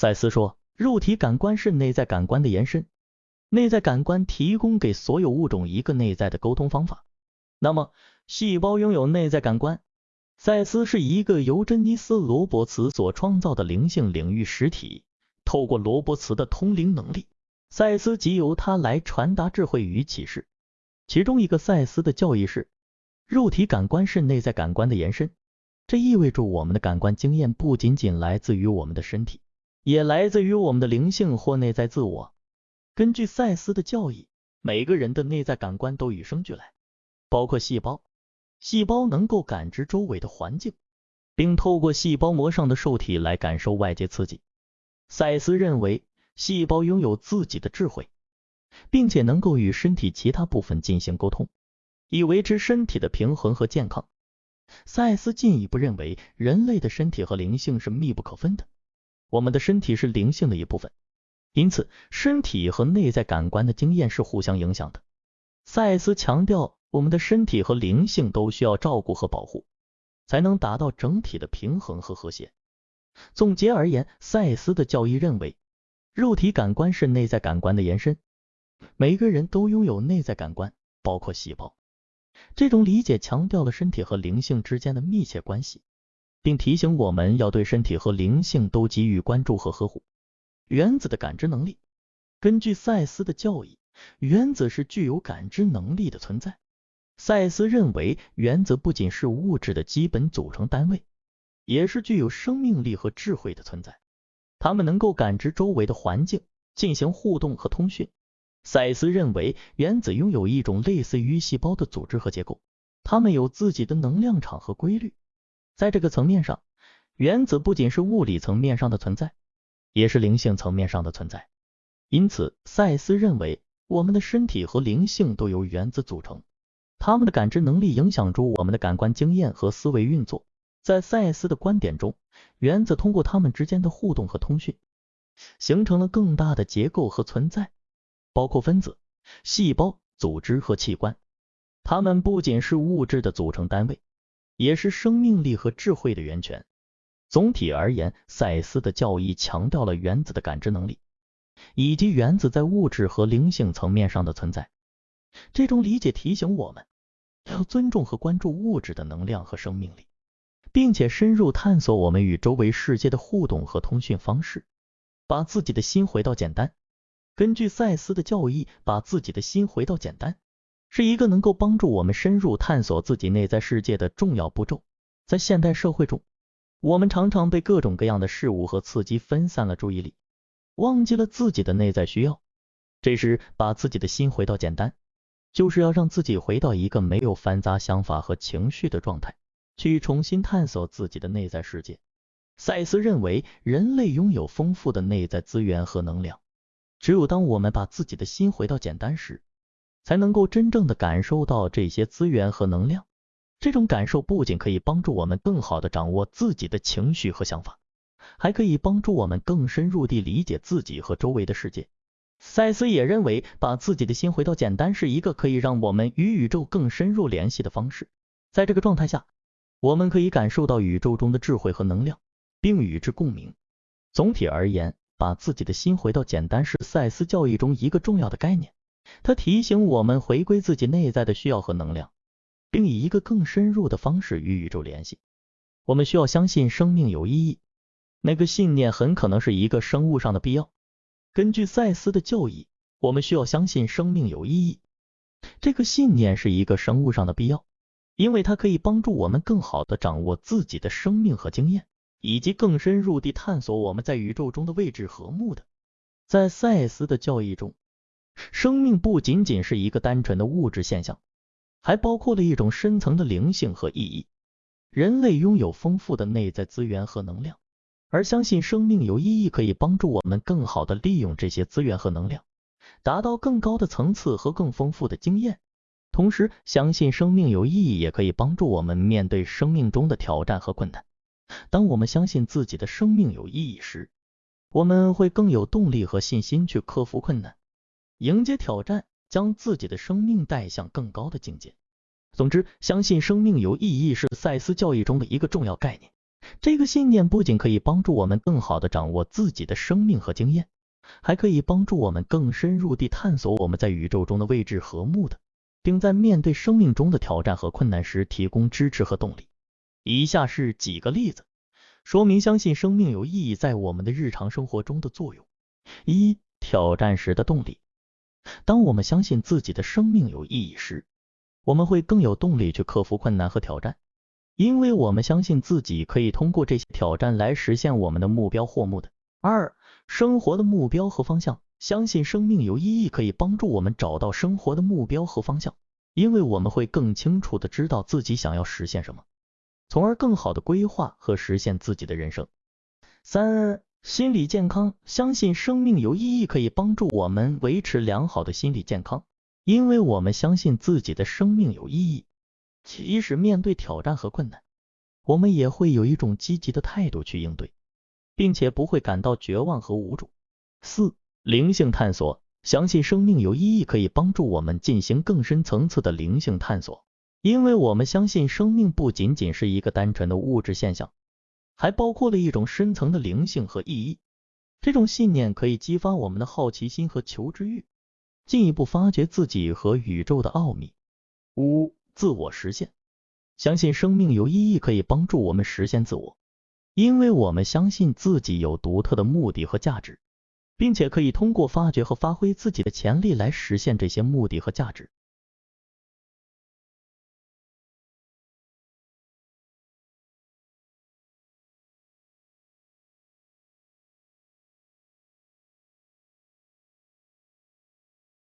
赛斯说，肉体感官是内在感官的延伸，内在感官提供给所有物种一个内在的沟通方法。那么，细胞拥有内在感官。赛斯是一个由珍妮斯·罗伯茨所创造的灵性领域实体，透过罗伯茨的通灵能力，赛斯即由他来传达智慧与启示。其中一个赛斯的教义是，肉体感官是内在感官的延伸，这意味着我们的感官经验不仅仅来自于我们的身体，也来自于我们的灵性或内在自我。根据赛斯的教义，每个人的内在感官都与生俱来，包括细胞。细胞能够感知周围的环境，并透过细胞膜上的受体来感受外界刺激。赛斯认为，细胞拥有自己的智慧，并且能够与身体其他部分进行沟通，以维持身体的平衡和健康。赛斯进一步认为，人类的身体和灵性是密不可分的，我们的身体是灵性的一部分，因此身体和内在感官的经验是互相影响的。赛斯强调。我们的身体和灵性都需要照顾和保护，才能达到整体的平衡和和谐。总结而言，赛斯的教义认为，肉体感官是内在感官的延伸。每个人都拥有内在感官，包括细胞。这种理解强调了身体和灵性之间的密切关系，并提醒我们要对身体和灵性都给予关注和呵护。原子的感知能力，根据赛斯的教义，原子是具有感知能力的存在。赛斯认为，原子不仅是物质的基本组成单位，也是具有生命力和智慧的存在。它们能够感知周围的环境，进行互动和通讯。赛斯认为，原子拥有一种类似于细胞的组织和结构，它们有自己的能量场和规律。在这个层面上，原子不仅是物理层面上的存在，也是灵性层面上的存在。因此，赛斯认为，我们的身体和灵性都由原子组成。他们的感知能力影响着我们的感官经验和思维运作。在赛斯的观点中，原子通过它们之间的互动和通讯，形成了更大的结构和存在，包括分子、细胞、组织和器官。它们不仅是物质的组成单位，也是生命力和智慧的源泉。总体而言，赛斯的教义强调了原子的感知能力，以及原子在物质和灵性层面上的存在。这种理解提醒我们。要尊重和关注物质的能量和生命力，并且深入探索我们与周围世界的互动和通讯方式。把自己的心回到简单。根据赛斯的教义，把自己的心回到简单，是一个能够帮助我们深入探索自己内在世界的重要步骤。在现代社会中，我们常常被各种各样的事物和刺激分散了注意力，忘记了自己的内在需要。这时，把自己的心回到简单。就是要让自己回到一个没有繁杂想法和情绪的状态，去重新探索自己的内在世界。赛斯认为，人类拥有丰富的内在资源和能量。只有当我们把自己的心回到简单时，才能够真正的感受到这些资源和能量。这种感受不仅可以帮助我们更好的掌握自己的情绪和想法，还可以帮助我们更深入地理解自己和周围的世界。赛斯也认为，把自己的心回到简单是一个可以让我们与宇宙更深入联系的方式。在这个状态下，我们可以感受到宇宙中的智慧和能量，并与之共鸣。总体而言，把自己的心回到简单是赛斯教义中一个重要的概念。它提醒我们回归自己内在的需要和能量，并以一个更深入的方式与宇宙联系。我们需要相信生命有意义，那个信念很可能是一个生物上的必要。根据赛斯的教义，我们需要相信生命有意义。这个信念是一个生物上的必要，因为它可以帮助我们更好的掌握自己的生命和经验，以及更深入地探索我们在宇宙中的位置和目的。在赛斯的教义中，生命不仅仅是一个单纯的物质现象，还包括了一种深层的灵性和意义。人类拥有丰富的内在资源和能量。而相信生命有意义，可以帮助我们更好的利用这些资源和能量，达到更高的层次和更丰富的经验。同时，相信生命有意义也可以帮助我们面对生命中的挑战和困难。当我们相信自己的生命有意义时，我们会更有动力和信心去克服困难，迎接挑战，将自己的生命带向更高的境界。总之，相信生命有意义是赛斯教义中的一个重要概念。这个信念不仅可以帮助我们更好的掌握自己的生命和经验，还可以帮助我们更深入地探索我们在宇宙中的位置和目的，并在面对生命中的挑战和困难时提供支持和动力。以下是几个例子，说明相信生命有意义在我们的日常生活中的作用。一、挑战时的动力。当我们相信自己的生命有意义时，我们会更有动力去克服困难和挑战。因为我们相信自己可以通过这些挑战来实现我们的目标或目的。二、生活的目标和方向，相信生命有意义可以帮助我们找到生活的目标和方向，因为我们会更清楚的知道自己想要实现什么，从而更好的规划和实现自己的人生。三、心理健康，相信生命有意义可以帮助我们维持良好的心理健康，因为我们相信自己的生命有意义。即使面对挑战和困难，我们也会有一种积极的态度去应对，并且不会感到绝望和无助。四、灵性探索，相信生命有意义可以帮助我们进行更深层次的灵性探索，因为我们相信生命不仅仅是一个单纯的物质现象，还包括了一种深层的灵性和意义。这种信念可以激发我们的好奇心和求知欲，进一步发掘自己和宇宙的奥秘。五。自我实现，相信生命有意义可以帮助我们实现自我，因为我们相信自己有独特的目的和价值，并且可以通过发掘和发挥自己的潜力来实现这些目的和价值。